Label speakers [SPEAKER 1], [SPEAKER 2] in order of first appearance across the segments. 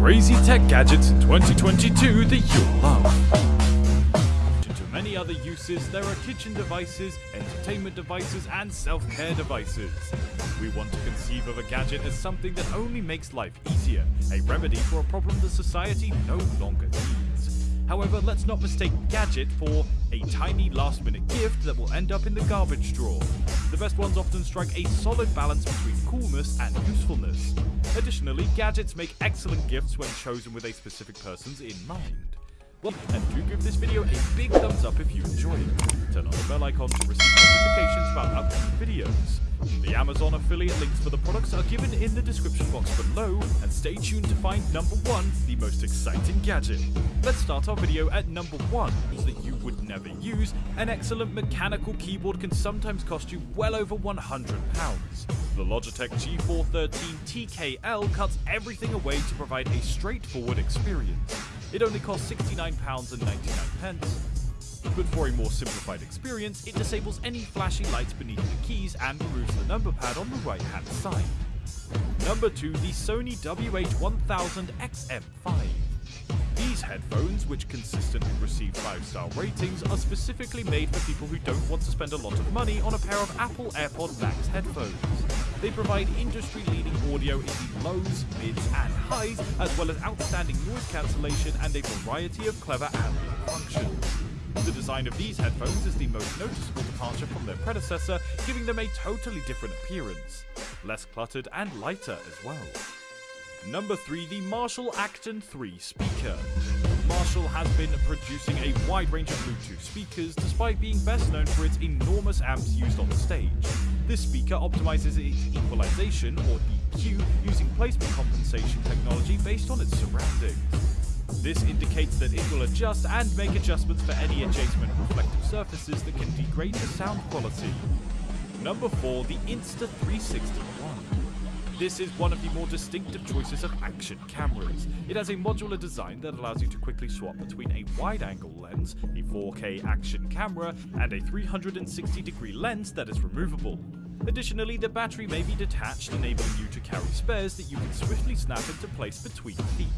[SPEAKER 1] tech gadgets in 2022 that you'll love. To many other uses, there are kitchen devices, entertainment devices, and self-care devices. We want to conceive of a gadget as something that only makes life easier, a remedy for a problem that society no longer needs. However, let's not mistake gadget for a tiny last minute gift that will end up in the garbage drawer. The best ones often strike a solid balance between coolness and usefulness. Additionally, gadgets make excellent gifts when chosen with a specific person's in mind. Well, and do give this video a big thumbs up if you enjoyed it. Turn on the bell icon to receive notifications about upcoming videos. The Amazon affiliate links for the products are given in the description box below, and stay tuned to find number 1, the most exciting gadget. Let's start our video at number 1, that you would never use. An excellent mechanical keyboard can sometimes cost you well over £100. The Logitech G413 TKL cuts everything away to provide a straightforward experience. It only costs £69.99. But for a more simplified experience, it disables any flashing lights beneath the keys and removes the number pad on the right hand side. Number 2, the Sony WH-1000XM5. These headphones, which consistently receive 5-star ratings, are specifically made for people who don't want to spend a lot of money on a pair of Apple AirPod Max headphones. They provide industry-leading audio in the lows, mids, and highs, as well as outstanding noise cancellation and a variety of clever ambient functions. The design of these headphones is the most noticeable departure from their predecessor, giving them a totally different appearance. Less cluttered and lighter as well. Number 3, the Marshall Acton 3 speaker. Marshall has been producing a wide range of Bluetooth speakers despite being best known for its enormous amps used on the stage. This speaker optimizes its equalization, or EQ, using placement compensation technology based on its surroundings. This indicates that it will adjust and make adjustments for any adjacent reflective surfaces that can degrade the sound quality. Number 4, the Insta360 One. This is one of the more distinctive choices of action cameras. It has a modular design that allows you to quickly swap between a wide-angle lens, a 4K action camera, and a 360 degree lens that is removable. Additionally, the battery may be detached, enabling you to carry spares that you can swiftly snap into place between feet.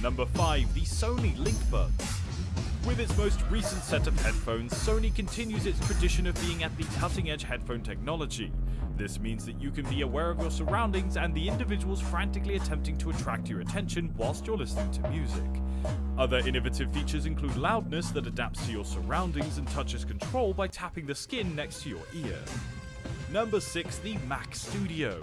[SPEAKER 1] Number 5. The Sony LinkBuds. With its most recent set of headphones, Sony continues its tradition of being at the cutting edge headphone technology. This means that you can be aware of your surroundings and the individuals frantically attempting to attract your attention whilst you're listening to music. Other innovative features include loudness that adapts to your surroundings and touches control by tapping the skin next to your ear. Number 6. The Mac Studio.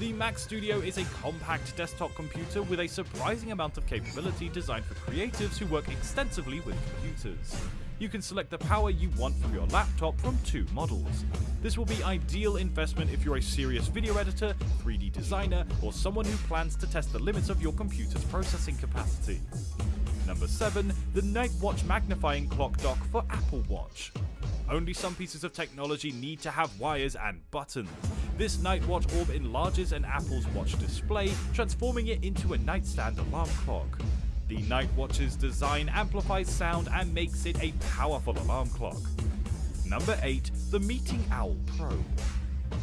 [SPEAKER 1] The Mac Studio is a compact desktop computer with a surprising amount of capability designed for creatives who work extensively with computers you can select the power you want from your laptop from two models. This will be ideal investment if you're a serious video editor, 3D designer, or someone who plans to test the limits of your computer's processing capacity. Number 7. The Nightwatch Magnifying Clock Dock for Apple Watch. Only some pieces of technology need to have wires and buttons. This Nightwatch orb enlarges an Apple's watch display, transforming it into a nightstand alarm clock. The Nightwatch's design amplifies sound and makes it a powerful alarm clock. Number 8. The Meeting Owl Pro.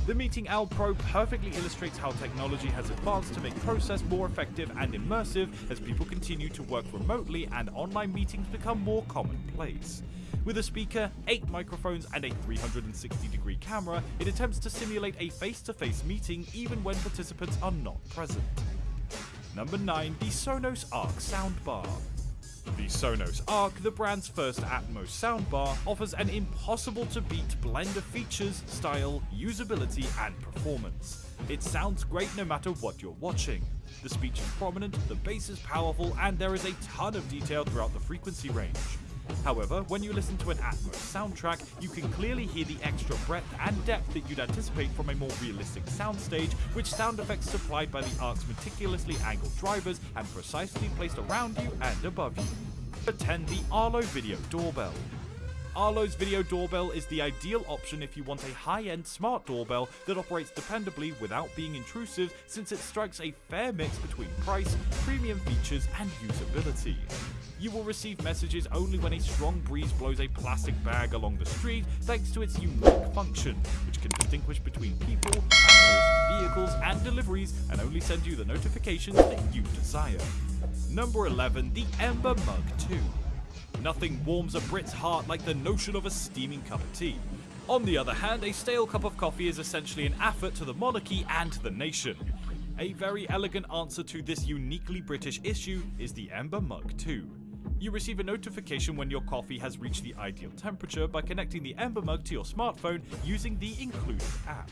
[SPEAKER 1] The Meeting Owl Pro perfectly illustrates how technology has advanced to make process more effective and immersive as people continue to work remotely and online meetings become more commonplace. With a speaker, 8 microphones and a 360 degree camera, it attempts to simulate a face-to-face -face meeting even when participants are not present. Number 9, the Sonos Arc soundbar. The Sonos Arc, the brand's first Atmos soundbar, offers an impossible to beat blend of features, style, usability, and performance. It sounds great no matter what you're watching. The speech is prominent, the bass is powerful, and there is a ton of detail throughout the frequency range. However, when you listen to an Atmos soundtrack, you can clearly hear the extra breadth and depth that you'd anticipate from a more realistic soundstage, which sound effects supplied by the Arc's meticulously angled drivers and precisely placed around you and above you. Attend the Arlo Video Doorbell. Arlo's video doorbell is the ideal option if you want a high-end smart doorbell that operates dependably without being intrusive since it strikes a fair mix between price, premium features and usability. You will receive messages only when a strong breeze blows a plastic bag along the street thanks to its unique function, which can distinguish between people, animals, vehicles and deliveries and only send you the notifications that you desire. Number 11, the Ember Mug 2. Nothing warms a Brit's heart like the notion of a steaming cup of tea. On the other hand, a stale cup of coffee is essentially an affront to the monarchy and to the nation. A very elegant answer to this uniquely British issue is the Ember Mug 2. You receive a notification when your coffee has reached the ideal temperature by connecting the Ember Mug to your smartphone using the included app.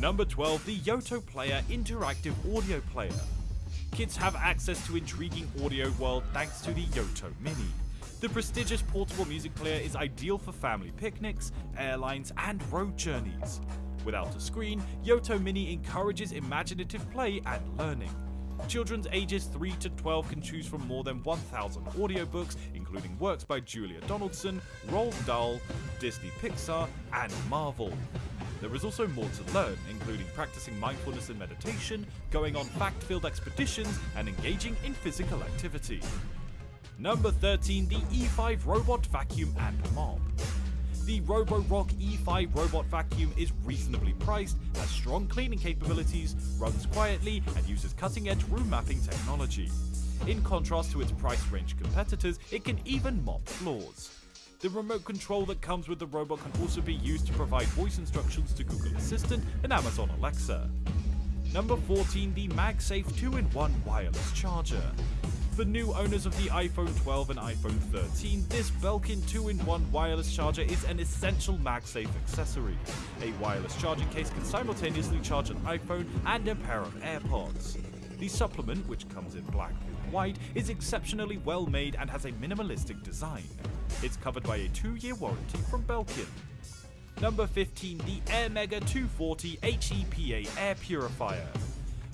[SPEAKER 1] Number 12, the Yoto Player Interactive Audio Player. Kids have access to intriguing audio world thanks to the Yoto Mini. The prestigious portable music player is ideal for family picnics, airlines, and road journeys. Without a screen, Yoto Mini encourages imaginative play and learning. Children's ages 3 to 12 can choose from more than 1,000 audiobooks, including works by Julia Donaldson, Roald Dahl, Disney Pixar, and Marvel. There is also more to learn, including practicing mindfulness and meditation, going on fact filled expeditions, and engaging in physical activity. Number 13, the E5 Robot Vacuum and Mop. The Roborock E5 robot vacuum is reasonably priced, has strong cleaning capabilities, runs quietly, and uses cutting edge room mapping technology. In contrast to its price range competitors, it can even mop floors. The remote control that comes with the robot can also be used to provide voice instructions to Google Assistant and Amazon Alexa. Number 14, the MagSafe 2-in-1 wireless charger. For new owners of the iPhone 12 and iPhone 13, this Belkin 2-in-1 wireless charger is an essential MagSafe accessory. A wireless charging case can simultaneously charge an iPhone and a pair of AirPods. The supplement, which comes in black and white, is exceptionally well made and has a minimalistic design. It's covered by a 2-year warranty from Belkin. Number 15, the AirMega 240 HEPA Air Purifier.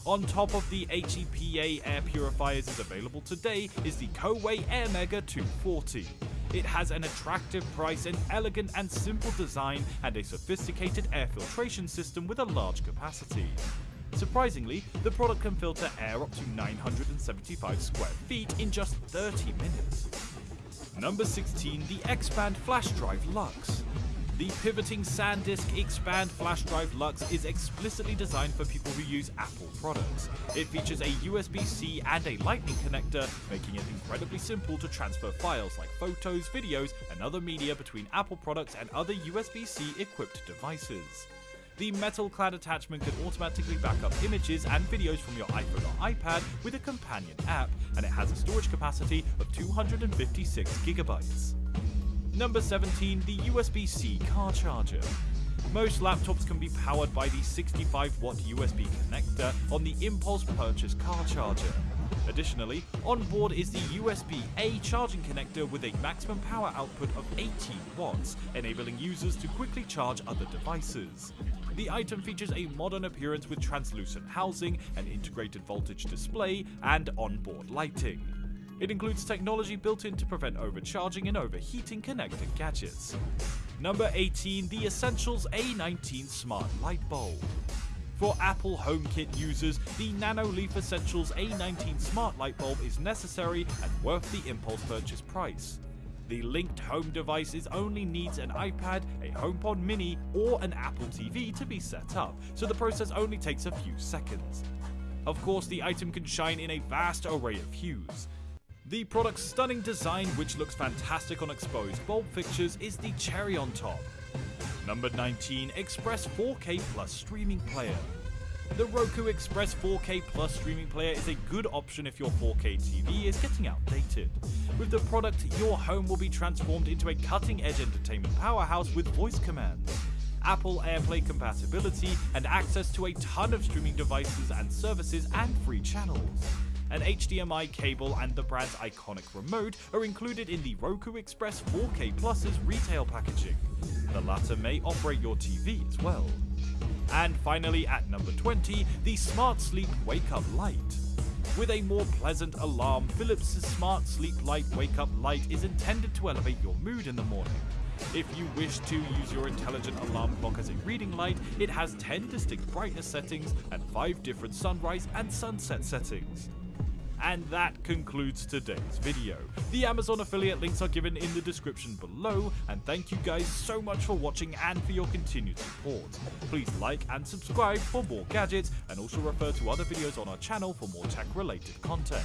[SPEAKER 1] On top of the HEPA air purifiers is available today is the Coway AirMega 240. It has an attractive price, an elegant and simple design, and a sophisticated air filtration system with a large capacity. Surprisingly, the product can filter air up to 975 square feet in just 30 minutes. Number 16, the Expand Flash Drive Lux. The pivoting SanDisk Expand flash drive Lux is explicitly designed for people who use Apple products. It features a USB-C and a Lightning connector, making it incredibly simple to transfer files like photos, videos, and other media between Apple products and other USB-C equipped devices. The metal clad attachment can automatically back up images and videos from your iPhone or iPad with a companion app, and it has a storage capacity of 256 gigabytes. Number 17, the USB-C car charger. Most laptops can be powered by the 65 watt USB connector on the Impulse Purchase car charger. Additionally, on board is the USB-A charging connector with a maximum power output of 18 watts, enabling users to quickly charge other devices. The item features a modern appearance with translucent housing, an integrated voltage display, and onboard lighting. It includes technology built in to prevent overcharging and overheating connected gadgets. Number 18, the Essentials A19 Smart Light Bulb. For Apple HomeKit users, the Nanoleaf Essentials A19 Smart Light Bulb is necessary and worth the impulse purchase price. The linked home devices only needs an iPad, a HomePod mini, or an Apple TV to be set up, so the process only takes a few seconds. Of course, the item can shine in a vast array of hues. The product's stunning design, which looks fantastic on exposed bulb fixtures, is the cherry on top. Number 19 Express 4K Plus Streaming Player. The Roku Express 4K Plus streaming player is a good option if your 4K TV is getting outdated. With the product, your home will be transformed into a cutting edge entertainment powerhouse with voice commands. Apple AirPlay compatibility, and access to a ton of streaming devices and services and free channels. An HDMI cable and the brand's iconic remote are included in the Roku Express 4K Plus's retail packaging. The latter may operate your TV as well. And finally, at number 20, the Smart Sleep Wake Up Light. With a more pleasant alarm, Philips' Smart Sleep Light Wake Up Light is intended to elevate your mood in the morning. If you wish to use your intelligent alarm clock as a reading light, it has 10 distinct brightness settings and 5 different sunrise and sunset settings. And that concludes today's video. The Amazon affiliate links are given in the description below, and thank you guys so much for watching and for your continued support. Please like and subscribe for more gadgets, and also refer to other videos on our channel for more tech related content.